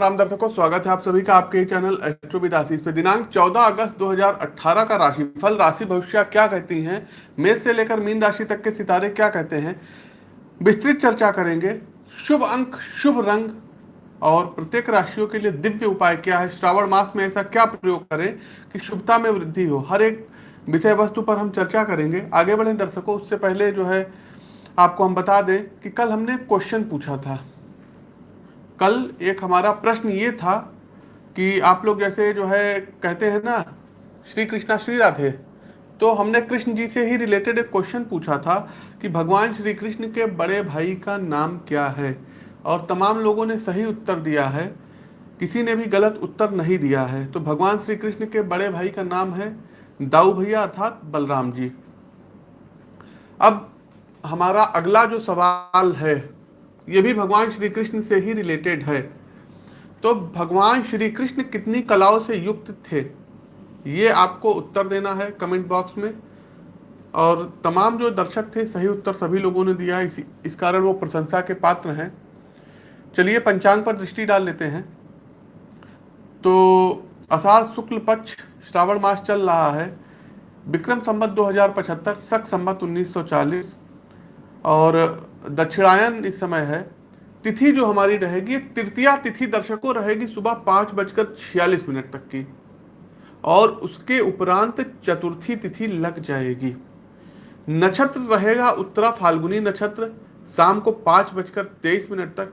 राम दर्शकों, स्वागत है आप सभी का आपके चैनल एस्ट्रोविदासीस पे। दिनांक 14 अगस्त 2018 का राशिफल, राशि भविष्य क्या कहती हैं? मेष से लेकर मीन राशि तक के सितारे क्या कहते हैं? विस्तृत चर्चा करेंगे। शुभ अंक, शुभ रंग और प्रत्येक राशियों के लिए दिव्य उपाय क्या है? श्रावण मास में ऐसा क्या प्रयोग करें कि शुभता में वृद्धि हो? हर एक विषय वस्तु पर हम चर्चा करेंगे। आगे बढ़े दर्शकों, उससे पहले जो है, आपको हम बता दें कि कल हमने क्वेश्चन पूछा था। कल एक हमारा प्रश्न ये था कि आप लोग जैसे जो है कहते हैं ना, श्री कृष्णा, श्री राधे तो हमने कृष्ण जी से ही रिलेटेड एक क्वेश्चन पूछा था कि भगवान श्री कृष्ण के बड़े भाई का नाम क्या है? और तमाम लोगों ने सही उत्तर दिया है, किसी ने भी गलत उत्तर नहीं दिया है। तो भगवान श्री कृष्ण के बड़े भाई का नाम है दाऊ भैया अर्थात बलराम जी। अब हमारा अगला जो सवाल है ये भी भगवान श्री कृष्ण से ही रिलेटेड है। तो भगवान श्री कृष्ण कितनी कलाओं से युक्त थे? ये आपको उत्तर देना है कमेंट बॉक्स में। और तमाम जो दर्शक थे, सही उत्तर सभी लोगों ने दिया इसी, इस कारण वो प्रशंसा के पात्र हैं। चलिए पंचांग पर दृष्टि डाल लेते हैं। तो अषाढ़ शुक्ल पक्ष श्रावण मास चल रहा है। विक्रम संबत 2075 सख संबत 1940 और दक्षिणायन इस समय है। तिथि जो हमारी रहेगी, तृतीया तिथि दर्शकों रहेगी सुबह पाँच बजकर छियालीस मिनट तक की। और उसके उपरांत चतुर्थी तिथि लग जाएगी। नक्षत्र रहेगा उत्तरा फाल्गुनी नक्षत्र, शाम को पाँच बजकर तेईस मिनट तक।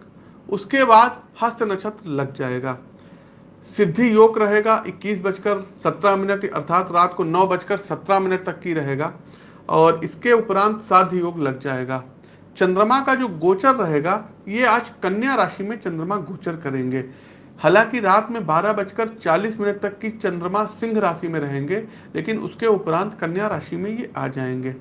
उसके बाद हस्त नक्षत्र लग जाएगा। सिद्धि योग रहेगा इक्कीस बजकर सत्रह मिनट, अर्थात रात को नौ बजकर सत्रह मिनट तक की रहेगा। और इसके उपरांत साध योग लग जाएगा। चंद्रमा का जो गोचर रहेगा, ये आज कन्या राशि में चंद्रमा गोचर करेंगे। हालाँकि रात में बारह बजकर चालीस मिनट तक की चंद्रमा सिंह राशि में रहेंगे, लेकिन उसके उपरांत कन्या राशि में ये आ जाएँगे।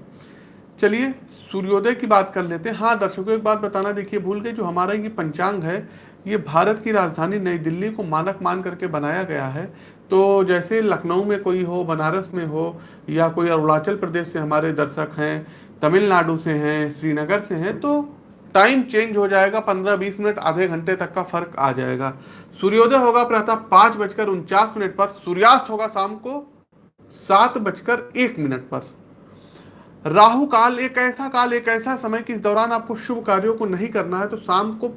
चलिए, सूर्योदय की बात कर लेते हैं। हाँ दर्शकों, एक बात बताना देखिए, भूल गए, जो हमारा ये पंचांग है, ये भारत की राजधानी नई दिल्ली को मानक मान करके बनाया गया है। तो जैसे लखनऊ में कोई हो, बनारस में हो, या कोई अरुणाचल प्रदेश से हमारे दर्शक हैं तमिलनाडु से हैं, श्रीनगर से हैं तो टाइम चेंज हो जाएगा, पंद्रह बीस मिनट, आधे घंटे तक का फ़र्क आ जाएगा। सूर्योदय होगा प्रातः पाँच बजकर उनचास मिनट पर, सूर्यास्त होगा शाम को सात बजकर एक मिनट पर। राहु काल, एक ऐसा काल, एक ऐसा समय कि इस दौरान आपको शुभ कार्यों को नहीं करना है तो शाम को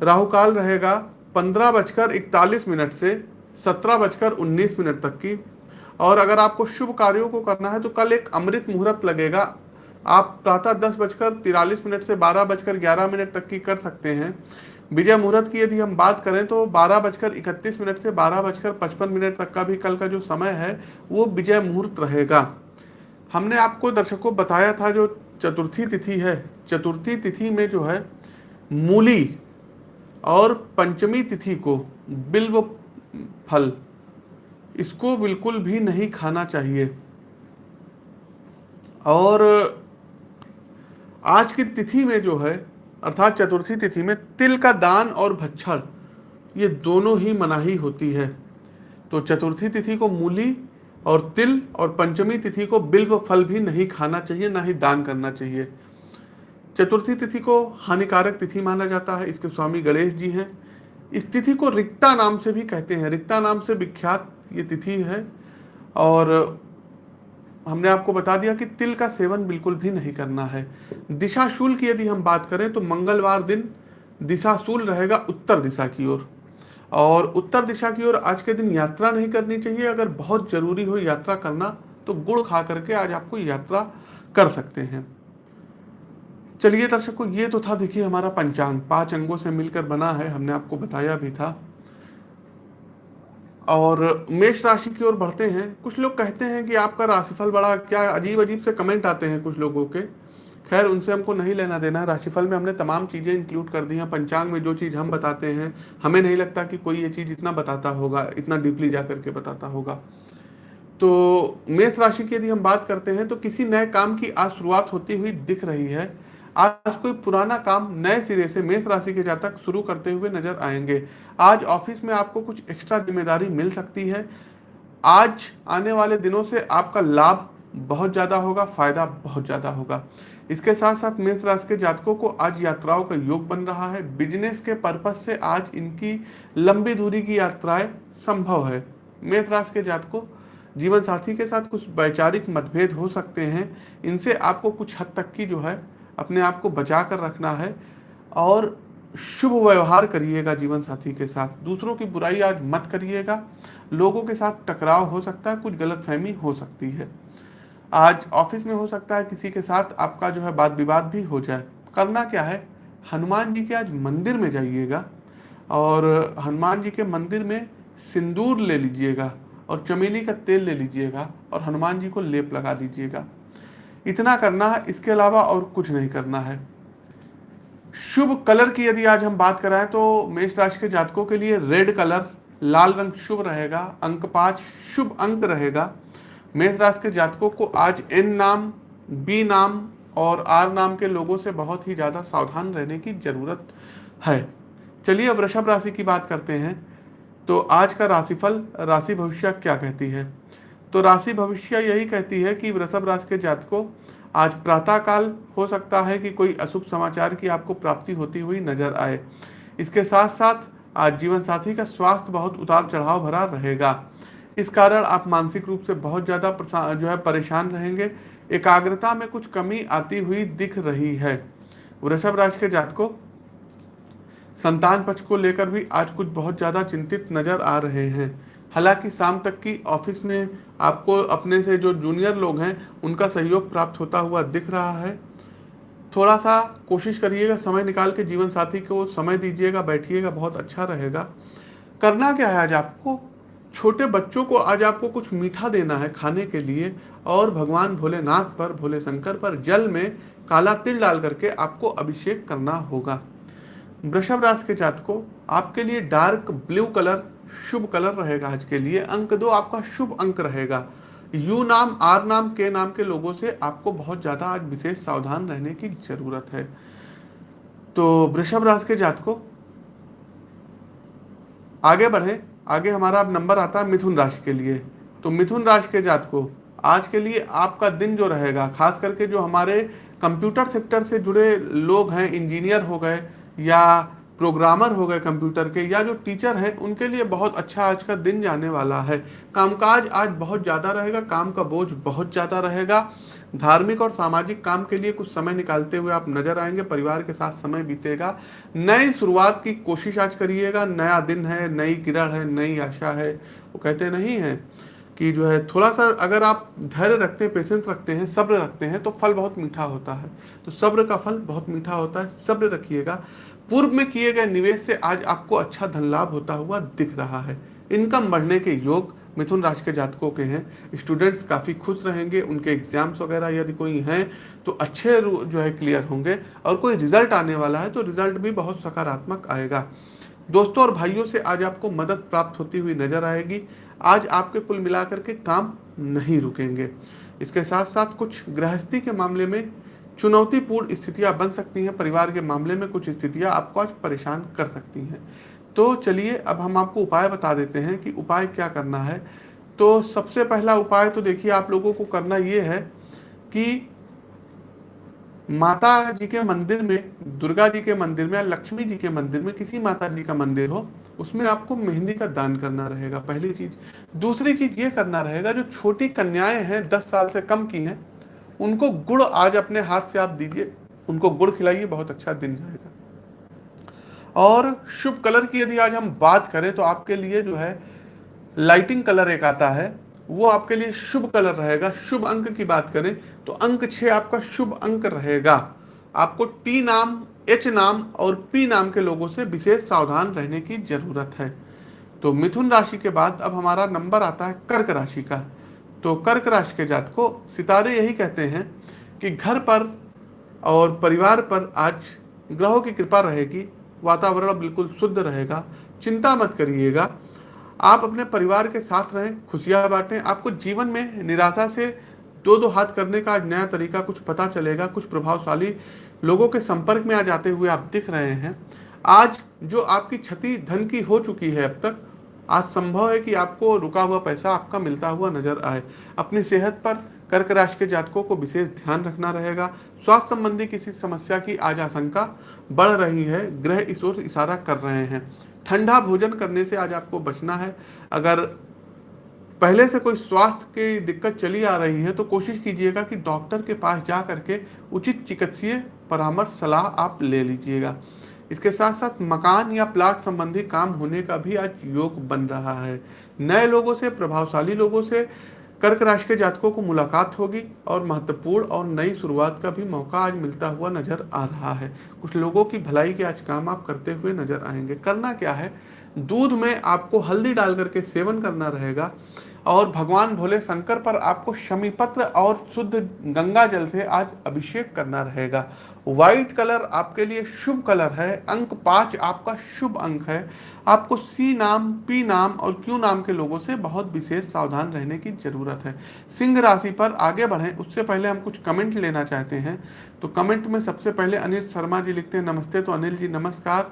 राहु काल रहेगा पंद्रह बजकर इकतालीस मिनट से सत्रह बजकर उन्नीस मिनट तक की। और अगर आपको शुभ कार्यों को करना है तो कल एक अमृत मुहूर्त लगेगा आप प्रातः दस बजकर तिरालीस मिनट से बारह बजकर ग्यारह मिनट तक की कर सकते हैं। विजय मुहूर्त की यदि हम बात करें तो बारह बजकर इकतीस मिनट से बारह बजकर पचपन मिनट तक का भी कल का जो समय है, वो विजय मुहूर्त रहेगा। हमने आपको दर्शकों बताया था जो चतुर्थी तिथि है, चतुर्थी तिथि में जो है, मूली और पंचमी तिथि को बिल्व फल इसको बिल्कुल भी नहीं खाना चाहिए। और आज की तिथि में जो है, अर्थात चतुर्थी तिथि में तिल का दान और भच्छर ये दोनों ही मनाही होती है। तो चतुर्थी तिथि को मूली और तिल और पंचमी तिथि को बिल्व फल भी नहीं खाना चाहिए, ना ही दान करना चाहिए। चतुर्थी तिथि को हानिकारक तिथि माना जाता है, इसके स्वामी गणेश जी हैं। इस तिथि को रिक्ता नाम से भी कहते हैं। रिक्ता नाम से विख्यात ये तिथि है और हमने आपको बता दिया कि तिल का सेवन बिल्कुल भी नहीं करना है। दिशाशूल की यदि हम बात करें तो मंगलवार दिन दिशाशूल रहेगा उत्तर दिशा की ओर। और उत्तर दिशा की ओर आज के दिन यात्रा नहीं करनी चाहिए। अगर बहुत ज़रूरी हो यात्रा करना तो गुड़ खा करके आज आपको यात्रा कर सकते हैं। चलिए दर्शकों, ये तो था, देखिए, हमारा पंचांग। पाँच अंगों से मिलकर बना है, हमने आपको बताया भी था। और मेष राशि की ओर बढ़ते हैं। कुछ लोग कहते हैं कि आपका राशिफल बड़ा, क्या अजीब अजीब से कमेंट आते हैं कुछ लोगों के। खैर, उनसे हमको नहीं लेना देना। है राशिफल में हमने तमाम चीज़ें इंक्लूड कर दी हैं। पंचांग में जो चीज़ हम बताते हैं, हमें नहीं लगता कि कोई ये चीज़ इतना बताता होगा, इतना डीपली जा करके बताता होगा। तो मेष राशि की यदि हम बात करते हैं तो किसी नए काम की आज शुरुआत होती हुई दिख रही है। आज कोई पुराना काम नए सिरे से मेष राशि के जातक शुरू करते हुए नज़र आएँगे। आज ऑफ़िस में आपको कुछ एक्स्ट्रा ज़िम्मेदारी मिल सकती है। आज आने वाले दिनों से आपका लाभ बहुत ज़्यादा होगा, फ़ायदा बहुत ज़्यादा होगा। इसके साथ साथ मेष राशि के जातकों को आज यात्राओं का योग बन रहा है। बिज़नेस के पर्पज से आज इनकी लंबी दूरी की यात्राएँ संभव है। मेष राशि के जातकों जीवन साथी के साथ कुछ वैचारिक मतभेद हो सकते हैं। इनसे आपको कुछ हद तक की जो है अपने आप को बचा कर रखना है और शुभ व्यवहार करिएगा जीवन साथी के साथ। दूसरों की बुराई आज मत करिएगा। लोगों के साथ टकराव हो सकता है, कुछ गलतफहमी हो सकती है। आज ऑफ़िस में हो सकता है, किसी के साथ आपका जो है बात विवाद भी हो जाए। करना क्या है? हनुमान जी के आज मंदिर में जाइएगा और हनुमान जी के मंदिर में सिंदूर ले लीजिएगा और चमेली का तेल ले लीजिएगा और हनुमान जी को लेप लगा दीजिएगा। इतना करना है, इसके अलावा और कुछ नहीं करना है। शुभ कलर की यदि आज हम बात कराएँ तो मेष राशि के जातकों के लिए रेड कलर, लाल रंग शुभ रहेगा, अंक पाँच शुभ अंक रहेगा। मेष राशि के जातकों को आज एन नाम, बी नाम और आर नाम के लोगों से बहुत ही ज़्यादा सावधान रहने की ज़रूरत है। चलिए अब वृषभ राशि की बात करते हैं। तो आज का राशिफल, राशि भविष्य क्या कहती है? तो राशि भविष्य यही कहती है कि वृषभ राशि के जातकों, आज प्रातः काल हो सकता है कि कोई अशुभ समाचार की आपको प्राप्ति होती हुई नज़र आए। इसके साथ साथ आज जीवन साथी का स्वास्थ्य बहुत उतार चढ़ाव भरा रहेगा। इस कारण आप मानसिक रूप से बहुत ज़्यादा जो है परेशान रहेंगे। एकाग्रता में कुछ कमी आती हुई दिख रही है। वृषभ राशि के जातकों, संतान पक्ष को लेकर भी आज कुछ बहुत ज़्यादा चिंतित नज़र आ रहे हैं। हालाँकि शाम तक की ऑफ़िस में आपको अपने से जो जूनियर लोग हैं, उनका सहयोग प्राप्त होता हुआ दिख रहा है। थोड़ा सा कोशिश करिएगा, समय निकाल के जीवन साथी को समय दीजिएगा, बैठिएगा, बहुत अच्छा रहेगा। करना क्या है आज आपको? छोटे बच्चों को आज आपको कुछ मीठा देना है खाने के लिए, और भगवान भोलेनाथ पर, भोले शंकर पर जल में काला तिल डाल करके आपको अभिषेक करना होगा। वृषभ राशि के जात को आपके लिए डार्क ब्लू कलर शुभ कलर रहेगा आज के लिए। अंक दो, आपका शुभ अंक रहेगा। यू नाम, आर नाम, के नाम के लोगों से आपको बहुत ज़्यादा आज विशेष सावधान रहने की ज़रूरत है। तो वृषभ राशि के जात को आगे बढ़े। आगे हमारा अब नंबर आता है मिथुन राशि के लिए। तो मिथुन राशि के जात को आज के लिए आपका दिन जो रहेगा, खास करके जो हमारे कंप्यूटर सेक्टर से जुड़े लोग हैं, इंजीनियर हो गए या प्रोग्रामर हो गए कंप्यूटर के या जो टीचर हैं, उनके लिए बहुत अच्छा आज का दिन जाने वाला है। कामकाज आज बहुत ज़्यादा रहेगा, काम का बोझ बहुत ज़्यादा रहेगा। धार्मिक और सामाजिक काम के लिए कुछ समय निकालते हुए आप नज़र आएँगे, परिवार के साथ समय बीतेगा। नई शुरुआत की कोशिश आज करिएगा, नया दिन है, नई किरण है, नई आशा है। वो कहते नहीं है कि जो है थोड़ा सा अगर आप धैर्य रखते हैं पेशेंस रखते हैं, सब्र रखते हैं तो फल बहुत मीठा होता है। तो सब्र का फल बहुत मीठा होता है, सब्र रखिएगा। पूर्व में किए गए निवेश से आज आपको अच्छा धन लाभ होता हुआ दिख रहा है। इनकम बढ़ने के योग मिथुन राशि के जातकों के हैं। स्टूडेंट्स काफ़ी खुश रहेंगे, उनके एग्ज़ाम्स वगैरह यदि कोई हैं तो अच्छे जो है क्लियर होंगे। और कोई रिज़ल्ट आने वाला है तो रिज़ल्ट भी बहुत सकारात्मक आएगा। दोस्तों और भाइयों से आज आपको मदद प्राप्त होती हुई नज़र आएगी। आज आपके कुल मिलाकर के काम नहीं रुकेंगे। इसके साथ साथ कुछ गृहस्थी के मामले में चुनौतीपूर्ण स्थितियाँ बन सकती हैं, परिवार के मामले में कुछ स्थितियाँ आपको आज परेशान कर सकती हैं। तो चलिए, अब हम आपको उपाय बता देते हैं कि उपाय क्या करना है। तो सबसे पहला उपाय तो देखिए, आप लोगों को करना ये है कि माता जी के मंदिर में, दुर्गा जी के मंदिर में या लक्ष्मी जी के मंदिर में किसी माता जी का मंदिर हो, उसमें आपको मेहंदी का दान करना रहेगा, पहली चीज़। दूसरी चीज़ ये करना रहेगा, जो छोटी कन्याएँ हैं, दस साल से कम की हैं उनको गुड़ आज अपने हाथ से आप दीजिए, उनको गुड़ खिलाइए, बहुत अच्छा दिन जाएगा। और शुभ कलर की यदि आज हम बात करें तो आपके लिए जो है लाइटिंग कलर एक आता है, वो आपके लिए शुभ कलर रहेगा। शुभ अंक की बात करें तो अंक छह आपका शुभ अंक रहेगा। आपको टी नाम एच नाम और पी नाम के लोगों से विशेष सावधान रहने की ज़रूरत है। तो मिथुन राशि के बाद अब हमारा नंबर आता है कर्क राशि का। तो कर्क राशि के जात को सितारे यही कहते हैं कि घर पर और परिवार पर आज ग्रहों की कृपा रहेगी, वातावरण बिल्कुल शुद्ध रहेगा, चिंता मत करिएगा। आप अपने परिवार के साथ रहें, खुशियाँ बांटें। आपको जीवन में निराशा से दो दो हाथ करने का आज नया तरीका कुछ पता चलेगा, कुछ प्रभावशाली लोगों के संपर्क में आ जाते हुए आप दिख रहे हैं। आज जो आपकी क्षति धन की हो चुकी है अब तक आज संभव है कि आपको रुका हुआ पैसा आपका मिलता हुआ नज़र आए। अपनी सेहत पर कर्क राशि के जातकों को विशेष ध्यान रखना रहेगा। स्वास्थ्य संबंधी किसी समस्या की आज आशंका बढ़ रही है, ग्रह इस ओर इशारा कर रहे हैं। ठंडा भोजन करने से आज आपको बचना है। अगर पहले से कोई स्वास्थ्य की दिक्कत चली आ रही है तो कोशिश कीजिएगा कि डॉक्टर के पास जा करके उचित चिकित्सीय परामर्श, सलाह आप ले लीजिएगा। इसके साथ साथ मकान या प्लाट संबंधी काम होने का भी आज योग बन रहा है। नए लोगों से, प्रभावशाली लोगों से कर्क राशि के जातकों को मुलाकात होगी और महत्वपूर्ण और नई शुरुआत का भी मौका आज मिलता हुआ नज़र आ रहा है। कुछ लोगों की भलाई के आज काम आप करते हुए नज़र आएँगे। करना क्या है? दूध में आपको हल्दी डाल करके सेवन करना रहेगा। और भगवान भोले शंकर पर आपको शमी पत्र और शुद्ध गंगा जल से आज अभिषेक करना रहेगा। व्हाइट कलर आपके लिए शुभ कलर है। अंक पाँच आपका शुभ अंक है। आपको सी नाम पी नाम और क्यू नाम के लोगों से बहुत विशेष सावधान रहने की ज़रूरत है। सिंह राशि पर आगे बढ़ें। उससे पहले हम कुछ कमेंट लेना चाहते हैं। तो कमेंट में सबसे पहले अनिल शर्मा जी लिखते हैं, नमस्ते। तो अनिल जी, नमस्कार।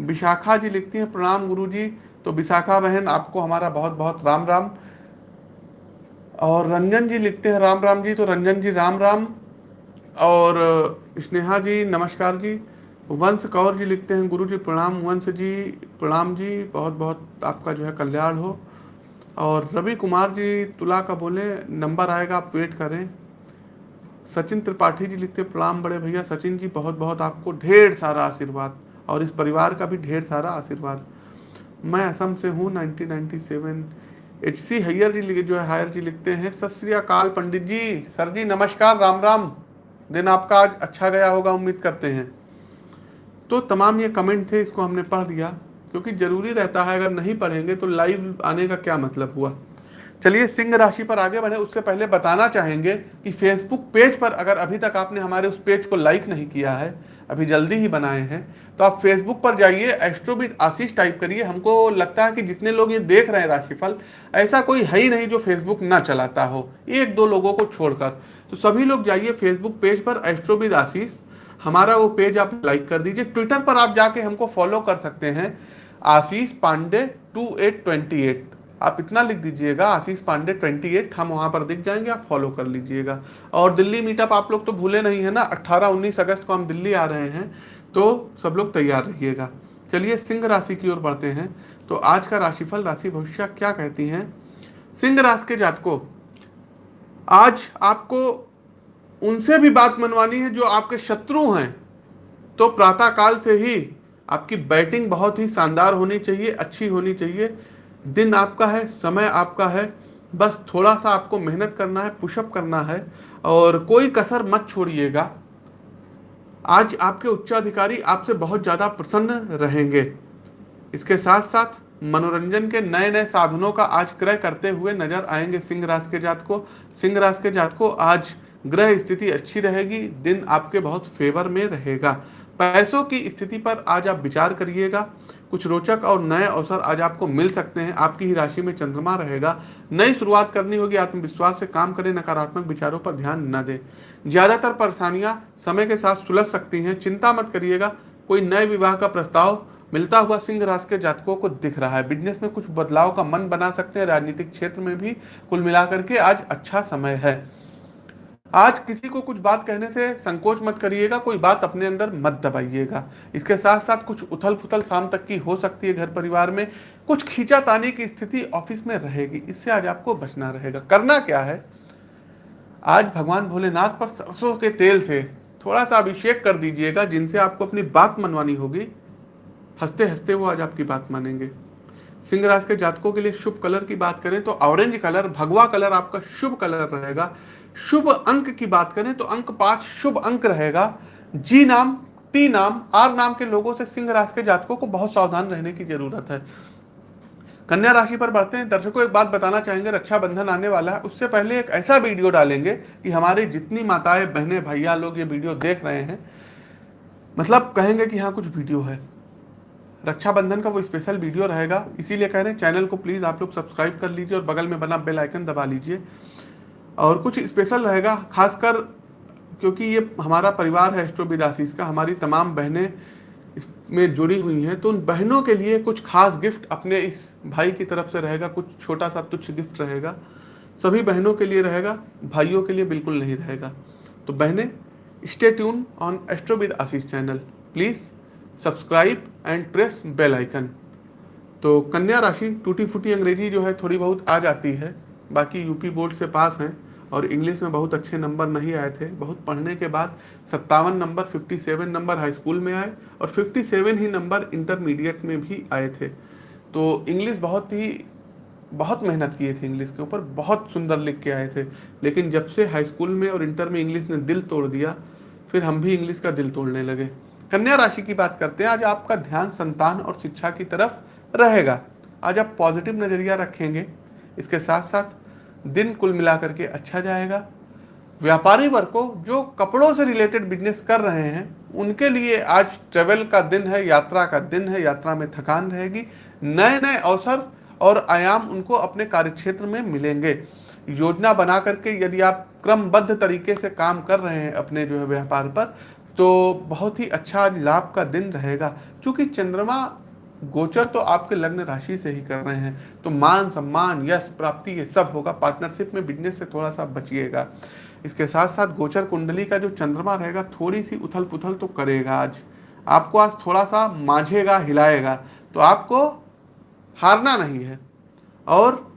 विशाखा जी लिखती हैं, प्रणाम गुरु जी तो विशाखा बहन, आपको हमारा बहुत बहुत राम राम और रंजन जी लिखते हैं, राम राम जी तो रंजन जी, राम राम। और स्नेहा जी, नमस्कार जी। वंश कौर जी लिखते हैं, गुरु जी, प्रणाम, वंश जी, प्रणाम जी बहुत बहुत आपका जो है कल्याण हो। और रवि कुमार जी, तुला का बोले, नंबर आएगा, आप वेट करें। सचिन त्रिपाठी जी लिखते, प्रणाम बड़े भैया, सचिन जी बहुत बहुत आपको ढेर सारा आशीर्वाद। और इस परिवार का भी ढेर सारा आशीर्वाद। मैं असम से हूँ 1997 एच सी हैयर जी जो है हायर जी लिखते हैं, सत श्रीकाल पंडित जी, सर जी, नमस्कार, राम राम। दिन आपका आज अच्छा गया होगा, उम्मीद करते हैं। तो तमाम ये कमेंट थे, इसको हमने पढ़ दिया क्योंकि ज़रूरी रहता है, अगर नहीं पढ़ेंगे तो लाइव आने का क्या मतलब हुआ? चलिए, सिंह राशि पर आगे बढ़े, उससे पहले बताना चाहेंगे कि फेसबुक पेज पर अगर अभी तक आपने हमारे उस पेज को लाइक नहीं किया है, अभी जल्दी ही बनाए हैं तो आप फेसबुक पर जाइए एस्ट्रोविद आशीष टाइप करिए। हमको लगता है कि जितने लोग ये देख रहे हैं राशिफल, ऐसा कोई है ही नहीं जो फेसबुक ना चलाता हो। एक दो लोगों को छोड़कर। तो सभी लोग जाइए फेसबुक पेज पर एस्ट्रोविद आशीष हमारा वो पेज आप लाइक कर दीजिए। ट्विटर पर आप जाके हमको फॉलो कर सकते हैं। Ashish Pandey two eight twenty eight आप इतना लिख दीजिएगा आशीष पांडे 28 हम वहाँ पर दिख जाएँगे, आप फॉलो कर लीजिएगा। और दिल्ली मीटअप आप लोग तो भूले नहीं है ना? 18 19 अगस्त को हम दिल्ली आ रहे हैं। तो सब लोग तैयार रहिएगा। चलिए सिंह राशि की ओर बढ़ते हैं। तो आज का राशिफल, राशि भविष्य क्या कहती हैं? सिंह राशि के जातकों, आज आपको उनसे भी बात मनवानी है जो आपके शत्रु हैं। तो प्रातः काल से ही आपकी बैटिंग बहुत ही शानदार होनी चाहिए, अच्छी होनी चाहिए। दिन आपका है, समय आपका है। बस थोड़ा सा आपको मेहनत करना है, पुशअप करना है और कोई कसर मत छोड़िएगा। आज आपके उच्चाधिकारी आपसे बहुत ज़्यादा प्रसन्न रहेंगे। इसके साथ साथ मनोरंजन के नए नए साधनों का आज क्रय करते हुए नज़र आएँगे सिंह राशि के जात को। सिंह राशि के जात को आज ग्रह स्थिति अच्छी रहेगी, दिन आपके बहुत फेवर में रहेगा। पैसों की स्थिति पर आज आप विचार करिएगा। कुछ रोचक और नए अवसर आज आपको मिल सकते हैं। आपकी ही राशि में चंद्रमा रहेगा। नई शुरुआत करनी होगी। आत्मविश्वास से काम करें। नकारात्मक विचारों पर ध्यान न दें। ज़्यादातर परेशानियाँ समय के साथ सुलझ सकती हैं। चिंता मत करिएगा। कोई नए विवाह का प्रस्ताव मिलता हुआ सिंह राशि के जातकों को दिख रहा है। बिज़नेस में कुछ बदलाव का मन बना सकते हैं। राजनीतिक क्षेत्र में भी कुल मिलाकर के आज अच्छा समय है। आज किसी को कुछ बात कहने से संकोच मत करिएगा, कोई बात अपने अंदर मत दबाइएगा। इसके साथ साथ कुछ उथल पुथल शाम तक की हो सकती है घर परिवार में। कुछ खींचा तानी की स्थिति ऑफ़िस में रहेगी, इससे आज आपको बचना रहेगा। करना क्या है? आज भगवान भोलेनाथ पर सरसों के तेल से थोड़ा सा अभिषेक कर दीजिएगा, जिनसे आपको अपनी बात मनवानी होगी। हँसते हँसते वो आज आपकी बात मानेंगे। सिंह राशि के जातकों के लिए शुभ कलर की बात करें तो ऑरेंज कलर, भगवा कलर आपका शुभ कलर रहेगा। शुभ अंक की बात करें तो अंक पाँच शुभ अंक रहेगा। जी नाम टी नाम, आर नाम के लोगों से सिंह राशि के जातकों को बहुत सावधान रहने की ज़रूरत है। कन्या राशि पर बढ़ते हैं। दर्शकों, एक बात बताना चाहेंगे, रक्षाबंधन आने वाला है। उससे पहले एक ऐसा वीडियो डालेंगे कि हमारे जितनी माताएँ, बहनें, भैया लोग ये वीडियो देख रहे हैं मतलब कहेंगे कि हाँ कुछ वीडियो है। रक्षाबंधन का वो स्पेशल वीडियो रहेगा। इसीलिए कह रहे हैं, चैनल को प्लीज़ आप लोग सब्सक्राइब कर लीजिए और बगल में बना बेल आइकन दबा लीजिए। और कुछ स्पेशल रहेगा, खासकर क्योंकि ये हमारा परिवार है एस्ट्रोबिदासीस का, हमारी तमाम बहनें इसमें जुड़ी हुई हैं तो उन बहनों के लिए कुछ खास गिफ्ट अपने इस भाई की तरफ़ से रहेगा, कुछ छोटा सा तुच्छ गिफ्ट रहेगा। सभी बहनों के लिए रहेगा, भाइयों के लिए बिल्कुल नहीं रहेगा। तो बहनें stay tune on astro with Ashish channel please subscribe and press bell icon तो कन्या राशि टूटी फूटी अंग्रेज़ी जो है थोड़ी बहुत आ जाती है, बाकी यूपी बोर्ड से पास हैं। और इंग्लिश में बहुत अच्छे नंबर नहीं आए थे। बहुत पढ़ने के बाद सत्तावन नंबर 57 नंबर हाई स्कूल में आए और 57 ही नंबर इंटरमीडिएट में भी आए थे। तो इंग्लिश बहुत ही, बहुत मेहनत किए थे इंग्लिश के ऊपर, बहुत सुंदर लिख के आए थे। लेकिन जब से हाई स्कूल में और इंटर में इंग्लिश ने दिल तोड़ दिया, फिर हम भी इंग्लिश का दिल तोड़ने लगे। कन्या राशि की बात करते हैं। आज आपका ध्यान संतान और शिक्षा की तरफ़ रहेगा। आज आप पॉजिटिव नज़रिया रखेंगे। इसके साथ साथ दिन कुल मिलाकर के अच्छा जाएगा। व्यापारी वर्ग को जो कपड़ों से रिलेटेड बिज़नेस कर रहे हैं, उनके लिए आज ट्रेवल का दिन है, यात्रा का दिन है, यात्रा में थकान रहेगी। नए नए अवसर और आयाम उनको अपने कार्यक्षेत्र में मिलेंगे। योजना बना करके यदि आप क्रमबद्ध तरीके से काम कर रहे हैं अपने जो है व्यापार पर तो बहुत ही अच्छा लाभ का दिन रहेगा। क्योंकि चंद्रमा गोचर तो आपके लग्न राशि से ही कर रहे हैं। तो मान, सम्मान, यश, प्राप्ति ये सब होगा। पार्टनरशिप में बिज़नेस से थोड़ा सा बचिएगा। इसके साथ साथ गोचर कुंडली का जो चंद्रमा रहेगा, थोड़ी सी उथल पुथल तो करेगा आज। आपको आज थोड़ा सा मांझेगा, हिलाएगा। तो आपको हारना नहीं है। और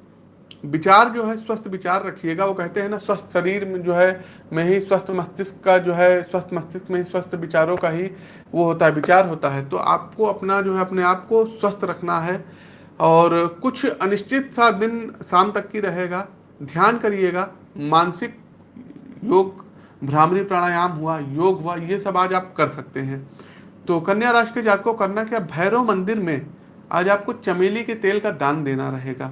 विचार जो है, स्वस्थ विचार रखिएगा। वो कहते हैं ना, स्वस्थ शरीर में जो है, में ही स्वस्थ मस्तिष्क का जो है, स्वस्थ मस्तिष्क में ही स्वस्थ विचारों का ही वो होता है, विचार होता है। तो आपको अपना जो है, अपने आप को स्वस्थ रखना है और कुछ अनिश्चित सा दिन शाम तक की रहेगा। ध्यान करिएगा, मानसिक योग, भ्रामरी प्राणायाम हुआ, योग हुआ, ये सब आज आप कर सकते हैं। तो कन्या राशि के जात को करना क्या? भैरव मंदिर में आज आपको चमेली के तेल का दान देना रहेगा।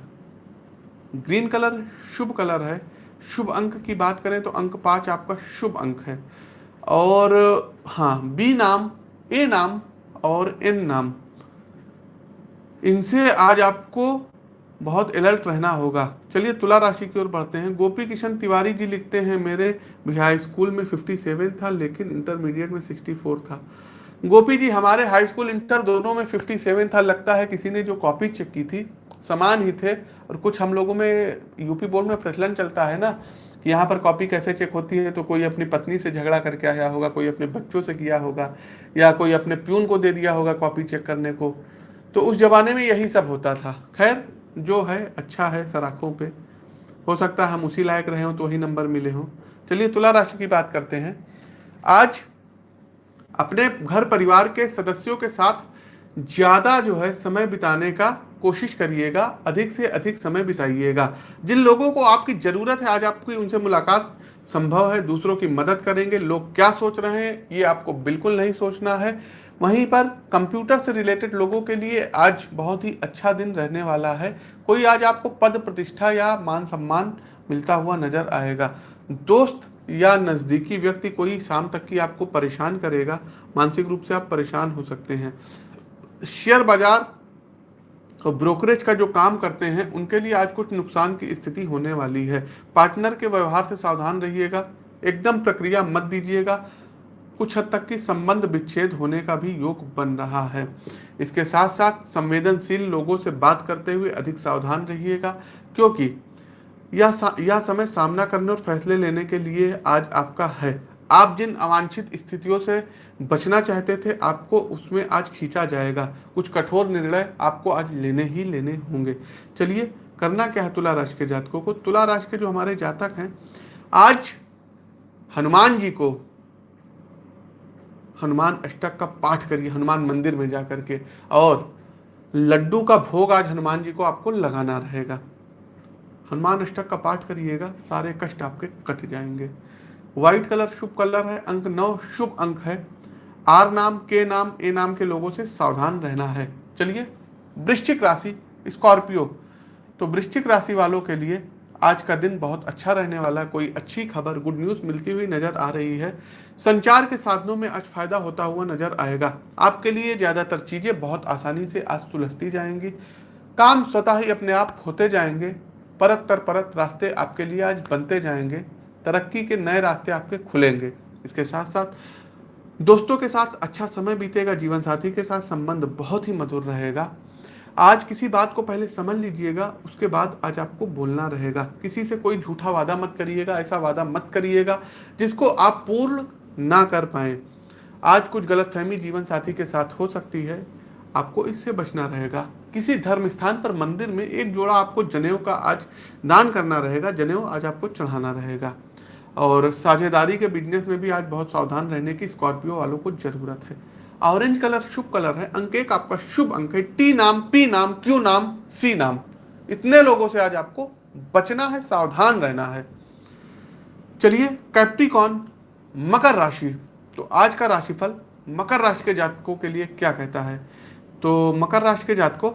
ग्रीन कलर शुभ कलर है। शुभ अंक की बात करें तो अंक पाँच आपका शुभ अंक है। और हाँ बी नाम, ए नाम और एन नाम। इनसे आज आपको बहुत अलर्ट रहना होगा। चलिए तुला राशि की ओर बढ़ते हैं। गोपी किशन तिवारी जी लिखते हैं, मेरे हाई स्कूल में 57 था, लेकिन इंटरमीडिएट में 64 था। गोपी जी, हमारे हाई स्कूल इंटर दोनों में 57 था। लगता है किसी ने जो कॉपी चेक की थी समान ही थे और कुछ हम लोगों में, यूपी बोर्ड में प्रचलन चलता है ना, कि यहाँ पर कॉपी कैसे चेक होती है तो कोई अपनी पत्नी से झगड़ा करके आया होगा, कोई अपने बच्चों से किया होगा, या कोई अपने प्यून को दे दिया होगा कॉपी चेक करने को। तो उस जमाने में यही सब होता था। खैर, जो है अच्छा है सराखों पे। हो सकता है हम उसी लायक रहे हों तो वही नंबर मिले हों। चलिए, तुला राशि की बात करते हैं। आज अपने घर परिवार के सदस्यों के साथ ज़्यादा जो है समय बिताने का कोशिश करिएगा, अधिक से अधिक समय बिताइएगा। जिन लोगों को आपकी ज़रूरत है, आज आपकी उनसे मुलाकात संभव है, दूसरों की मदद करेंगे। लोग क्या सोच रहे हैं, ये आपको बिल्कुल नहीं सोचना है। वहीं पर कंप्यूटर से रिलेटेड लोगों के लिए आज बहुत ही अच्छा दिन रहने वाला है। कोई आज आपको पद प्रतिष्ठा या मान सम्मान मिलता हुआ नज़र आएगा। दोस्त या नज़दीकी व्यक्ति कोई शाम तक की आपको परेशान करेगा। मानसिक रूप से आप परेशान हो सकते हैं। शेयर बाज़ार और ब्रोकरेज का जो काम करते हैं, उनके लिए आज कुछ नुकसान की स्थिति होने वाली है। पार्टनर के व्यवहार से सावधान रहिएगा, एकदम प्रक्रिया मत दीजिएगा, कुछ हद तक की संबंध विच्छेद होने का भी योग बन रहा है। इसके साथ साथ संवेदनशील लोगों से बात करते हुए अधिक सावधान रहिएगा, क्योंकि यह यह समय सामना करने और फैसले लेने के लिए आज आपका है। आप जिन अवांछित स्थितियों से बचना चाहते थे, आपको उसमें आज खींचा जाएगा। कुछ कठोर निर्णय आपको आज लेने ही लेने होंगे। चलिए, करना क्या है तुला राशि के जातकों को? तुला राशि के जो हमारे जातक हैं, आज हनुमान जी को हनुमान अष्टक का पाठ करिए, हनुमान मंदिर में जा करके। और लड्डू का भोग आज हनुमान जी को आपको लगाना रहेगा। हनुमान अष्टक का पाठ करिएगा, सारे कष्ट आपके कट जाएँगे। व्हाइट कलर शुभ कलर है, अंक नौ शुभ अंक है। आर नाम, के नाम, ए नाम के लोगों से सावधान रहना है। चलिए, वृश्चिक राशि, स्कॉर्पियो। तो वृश्चिक राशि वालों के लिए आज का दिन बहुत अच्छा रहने वाला है। कोई अच्छी खबर गुड न्यूज़ मिलती हुई नज़र आ रही है। संचार के साधनों में आज फ़ायदा होता हुआ नज़र आएगा। आपके लिए ज़्यादातर चीज़ें बहुत आसानी से आज सुलझती जाएँगी। काम स्वतः ही अपने आप होते जाएँगे। परत तर परत रास्ते आपके लिए आज बनते जाएँगे। तरक्की के नए रास्ते आपके खुलेंगे। इसके साथ साथ दोस्तों के साथ अच्छा समय बीतेगा, जीवन साथी के साथ संबंध बहुत ही मधुर रहेगा। आज किसी बात को पहले समझ लीजिएगा, उसके बाद आज आपको बोलना रहेगा। किसी से कोई झूठा वादा मत करिएगा, ऐसा वादा मत करिएगा, जिसको आप पूर्ण ना कर पाए। आज कुछ गलतफहमी जीवन साथी के साथ हो सकती है, आपको इससे बचना रहेगा। किसी धर्म स्थान पर मंदिर में एक जोड़ा आपको जनेऊ का आज दान करना रहेगा, जनेऊ आज आपको चढ़ाना रहेगा। और साझेदारी के बिज़नेस में भी आज बहुत सावधान रहने की स्कॉर्पियो वालों को ज़रूरत है। ऑरेंज कलर शुभ कलर है। अंक एक आपका शुभ अंक है टी नाम पी नाम क्यू नाम सी नाम। इतने लोगों से आज आपको बचना है, सावधान रहना है। चलिए कैप्टिकॉन मकर राशि। तो आज का राशिफल मकर राशि के जातकों के लिए क्या कहता है? तो मकर राशि के जातकों,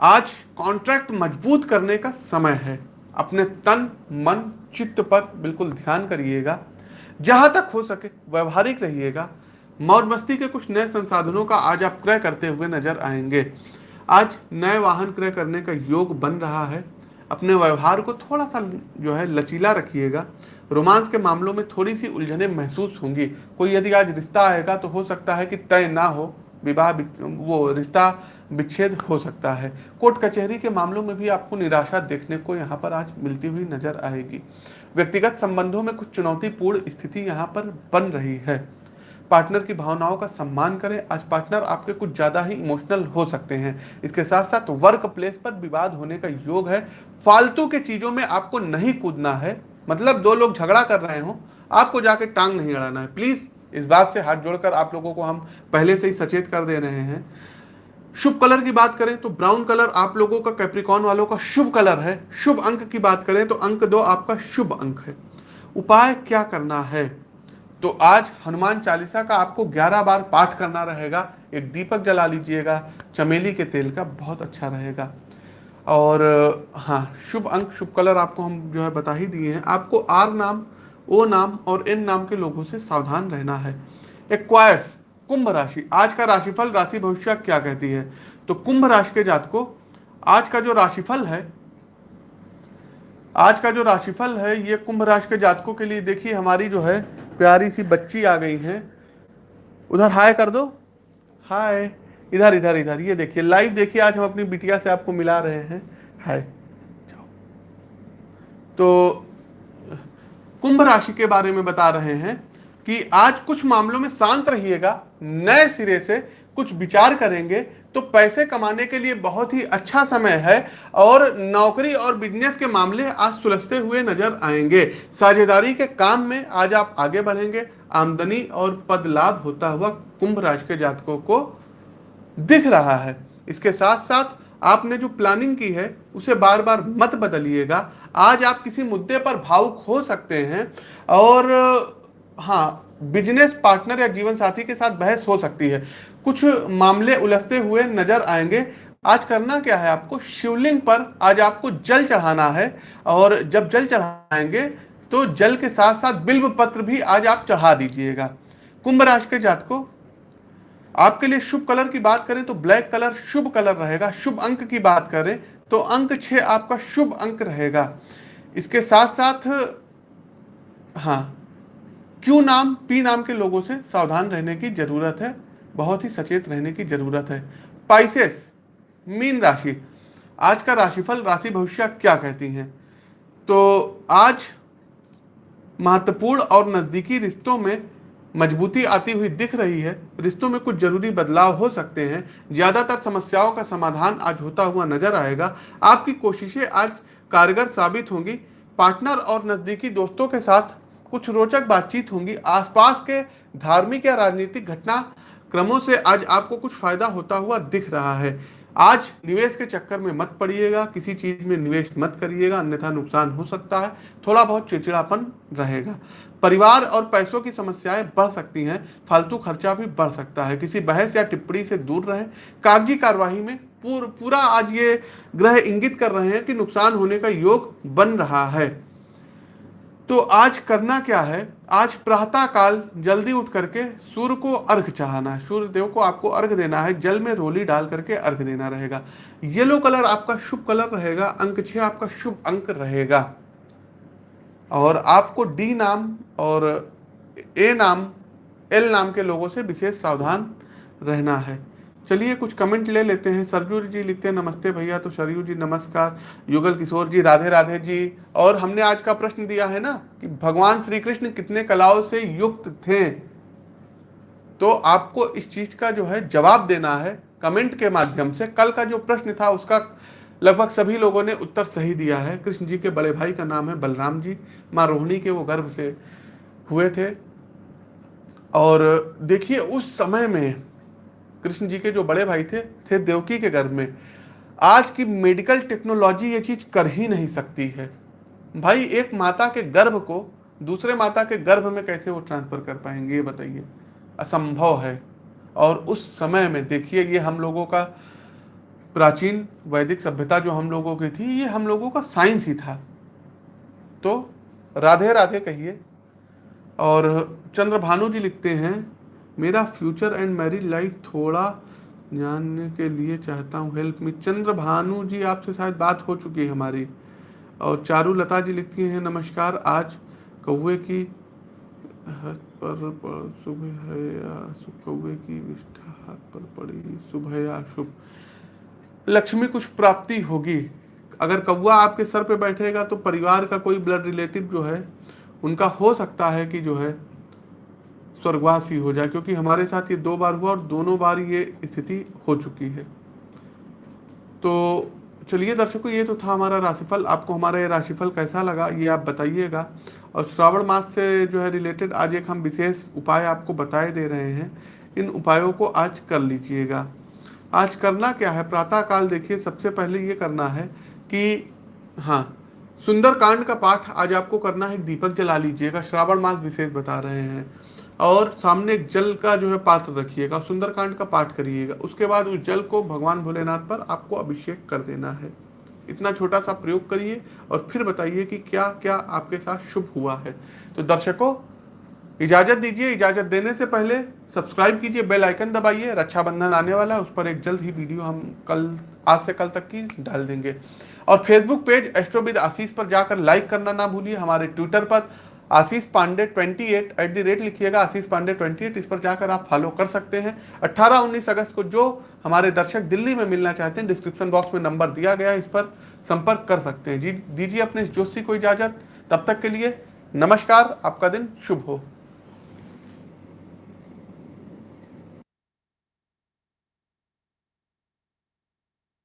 आज कॉन्ट्रैक्ट मज़बूत करने का समय है। अपने तन, मन चित्त पर बिल्कुल ध्यान करिएगा। जहाँ तक हो सके व्यवहारिक रहिएगा। मौज मस्ती के कुछ नए संसाधनों का आज आप क्रय करते हुए नज़र आएँगे। आज नए वाहन क्रय करने का योग बन रहा है। अपने व्यवहार को थोड़ा सा जो है लचीला रखिएगा। रोमांस के मामलों में थोड़ी सी उलझने महसूस होंगी। कोई यदि आज रिश्ता आएगा तो हो सकता है कि तय ना हो। विवाह, वो रिश्ता विच्छेद हो सकता है। कोर्ट कचहरी के मामलों में भी आपको निराशा देखने को यहाँ पर आज मिलती हुई नज़र आएगी। व्यक्तिगत संबंधों में कुछ चुनौतीपूर्ण स्थिति यहाँ पर बन रही है। पार्टनर की भावनाओं का सम्मान करें। आज पार्टनर आपके कुछ ज़्यादा ही इमोशनल हो सकते हैं। इसके साथ साथ वर्क प्लेस पर विवाद होने का योग है। फालतू के चीज़ों में आपको नहीं कूदना है। मतलब दो लोग झगड़ा कर रहे हो, आपको जाके टांग नहीं अड़ाना है। प्लीज़ इस बात से हाथ जोड़कर आप लोगों को हम पहले से ही सचेत कर दे रहे हैं। शुभ कलर की बात करें तो ब्राउन कलर आप लोगों का कैप्रिकॉन वालों का शुभ कलर है। शुभ अंक की बात करें तो अंक दो आपका शुभ अंक है। उपाय क्या करना है? तो आज हनुमान चालीसा का आपको 11 बार पाठ करना रहेगा। एक दीपक जला लीजिएगा, चमेली के तेल का बहुत अच्छा रहेगा। और हाँ शुभ अंक, शुभ कलर आपको हम जो है बता ही दिए हैं। आपको आर नाम, ओ नाम और एन नाम के लोगों से सावधान रहना है। एक्वायर्स कुंभ राशि। आज का राशिफल राशि भविष्य क्या कहती है? तो कुंभ राशि के जातकों, आज का जो राशिफल है, आज का जो राशिफल है, ये कुंभ राशि के जातकों के लिए देखिए, हमारी जो है, प्यारी सी बच्ची आ गई है। उधर हाय कर दो। हाय। इधर इधर इधर। ये देखिए लाइव देखिए, आज हम अपनी बिटिया से आपको मिला रहे हैं। हाय। तो कुंभ राशि के बारे में बता रहे हैं। कि आज कुछ मामलों में शांत रहिएगा, नए सिरे से कुछ विचार करेंगे तो पैसे कमाने के लिए बहुत ही अच्छा समय है और नौकरी और बिज़नेस के मामले आज सुलझते हुए नज़र आएँगे। साझेदारी के काम में आज आप आगे बढ़ेंगे, आमदनी और पद लाभ होता हुआ कुंभ राशि के जातकों को दिख रहा है। इसके साथ साथ आपने जो प्लानिंग की है, उसे बार बार मत बदलिएगा। आज आप किसी मुद्दे पर भावुक हो सकते हैं और हाँ बिज़नेस पार्टनर या जीवन साथी के साथ बहस हो सकती है। कुछ मामले उलझते हुए नज़र आएँगे। आज करना क्या है आपको? शिवलिंग पर आज आपको जल चढ़ाना है और जब जल चढ़ाएँगे तो जल के साथ साथ बिल्व पत्र भी आज आप चढ़ा दीजिएगा। कुंभ राशि के जात को आपके लिए शुभ कलर की बात करें तो ब्लैक कलर शुभ कलर रहेगा। शुभ अंक की बात करें तो अंक छह आपका शुभ अंक रहेगा। इसके साथ साथ हाँ क्यू नाम, पी नाम के लोगों से सावधान रहने की ज़रूरत है? बहुत ही सचेत रहने की ज़रूरत है। पाइसेस मीन राशि। आज का राशिफल, राशि भविष्य क्या कहती हैं? तो आज महत्वपूर्ण और नजदीकी रिश्तों में मजबूती आती हुई दिख रही है। रिश्तों में कुछ ज़रूरी बदलाव हो सकते हैं। ज़्यादातर समस्याओं का समाधान आज होता हुआ नज़र आएगा। आपकी कोशिशें आज कारगर साबित होंगी। पार्टनर और नजदीकी दोस्तों के साथ कुछ रोचक बातचीत होंगी। आसपास के धार्मिक या राजनीतिक घटना क्रमों से आज आपको कुछ फ़ायदा होता हुआ दिख रहा है। आज निवेश के चक्कर में मत पड़िएगा किसी चीज़ में निवेश मत करिएगा अन्यथा नुकसान हो सकता है थोड़ा बहुत चिड़चिड़ापन रहेगा। परिवार और पैसों की समस्याएँ बढ़ सकती हैं फालतू खर्चा भी बढ़ सकता है। किसी बहस या टिप्पणी से दूर रहें। कागज़ी कार्यवाही में पूर, पूरा आज ये ग्रह इंगित कर रहे हैं कि नुकसान होने का योग बन रहा है। तो आज करना क्या है? आज प्रातः काल जल्दी उठ करके सूर्य को अर्घ चढ़ाना है। सूर्य देव को आपको अर्घ देना है, जल में रोली डाल करके अर्घ देना रहेगा। येलो कलर आपका शुभ कलर रहेगा, अंक छह आपका शुभ अंक रहेगा। और आपको डी नाम और ए नाम, एल नाम के लोगों से विशेष सावधान रहना है। चलिए कुछ कमेंट ले लेते हैं। सरजू जी लिखते हैं, नमस्ते भैया तो सरयू जी, नमस्कार। युगल किशोर जी, राधे राधे जी, और हमने आज का प्रश्न दिया है ना, कि भगवान श्री कृष्ण कितने कलाओं से युक्त थे? तो आपको इस चीज़ का जो है जवाब देना है कमेंट के माध्यम से। कल का जो प्रश्न था, उसका लगभग सभी लोगों ने उत्तर सही दिया है। कृष्ण जी के बड़े भाई का नाम है बलराम जी। माँ रोहिणी के वो गर्भ से हुए थे। और देखिए, उस समय में कृष्ण जी के जो बड़े भाई थे थे देवकी के गर्भ में। आज की मेडिकल टेक्नोलॉजी ये चीज़ कर ही नहीं सकती है। भाई, एक माता के गर्भ को दूसरे माता के गर्भ में कैसे वो ट्रांसफ़र कर पाएँगे, ये बताइए। असंभव है। और उस समय में देखिए, ये हम लोगों का प्राचीन वैदिक सभ्यता जो हम लोगों की थी, ये हम लोगों का साइंस ही था। तो राधे राधे कहिए। और चंद्रभानु जी लिखते हैं मेरा फ्यूचर एंड मैरिड लाइफ थोड़ा जानने के लिए चाहता हूँ। हेल्प मी चंद्र भानु जी आपसे शायद बात हो चुकी है हमारी। और चारू लता जी लिखती हैं नमस्कार। आज कौए की पर, पर सुबह है या कौए की विष्ठा हाथ पर पड़ी। सुबह या शुभ? लक्ष्मी कुछ प्राप्ति होगी। अगर कौआ आपके सर पे बैठेगा तो परिवार का कोई ब्लड रिलेटिव जो है उनका हो सकता है कि जो है स्वर्गवासी हो जाए, क्योंकि हमारे साथ ये दो बार हुआ और दोनों बार ये स्थिति हो चुकी है। तो चलिए दर्शकों, ये तो था हमारा राशिफल। आपको हमारा ये राशिफल कैसा लगा, ये आप बताइएगा। और श्रावण मास से जो है रिलेटेड आज एक हम विशेष उपाय आपको बताए दे रहे हैं। इन उपायों को आज कर लीजिएगा। आज करना क्या है? प्रातः काल देखिए, सबसे पहले ये करना है कि हाँ सुंदर कांड का पाठ आज आपको करना है, दीपक जला लीजिएगा। श्रावण मास विशेष बता रहे हैं। और सामने एक जल का जो है पात्र रखिएगा, सुंदरकांड का पाठ करिएगा। उसके बाद उस जल को भगवान भोलेनाथ पर आपको अभिषेक कर देना है। इतना छोटा सा प्रयोग करिए और फिर बताइए कि क्या क्या आपके साथ शुभ हुआ है। तो दर्शकों, इजाज़त दीजिए। इजाज़त देने से पहले सब्सक्राइब कीजिए, बेल आइकन दबाइए। रक्षाबंधन आने वाला है, उस पर एक जल्द ही वीडियो हम कल, आज से कल तक की डाल देंगे। और फेसबुक पेज एस्ट्रोविद आशीष पर जाकर लाइक करना ना भूलिए। हमारे ट्विटर पर Ashish Pandey 28 eight the rate लिखिएगा, आशीष पांडे 28 इस पर जाकर आप फॉलो कर सकते हैं। 18-19 अगस्त को जो हमारे दर्शक दिल्ली में मिलना चाहते हैं डिस्क्रिप्शन बॉक्स में नंबर दिया गया इस पर संपर्क कर सकते हैं। जी, दीजिए अपने जोशी को इजाज़त। तब तक के लिए नमस्कार, आपका दिन शुभ हो।